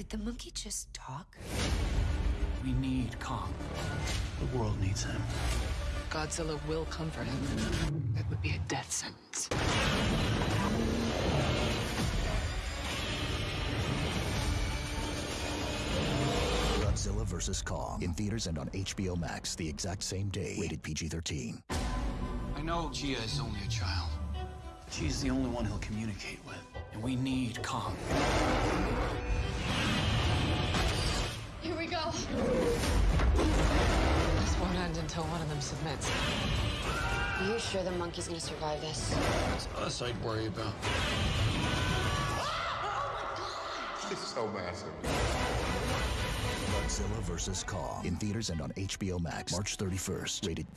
Did the monkey just talk? We need Kong. The world needs him. Godzilla will come for him. It would be a death sentence. Godzilla vs. Kong in theaters and on HBO Max the exact same day. Rated PG-13. I know Jia is only a child. She's the only one he'll communicate with. And we need Kong. Until one of them submits. Are you sure the monkey's gonna survive this? It's us I'd worry about. Oh She's so massive. Godzilla vs. Kong in theaters and on HBO Max March 31st. Rated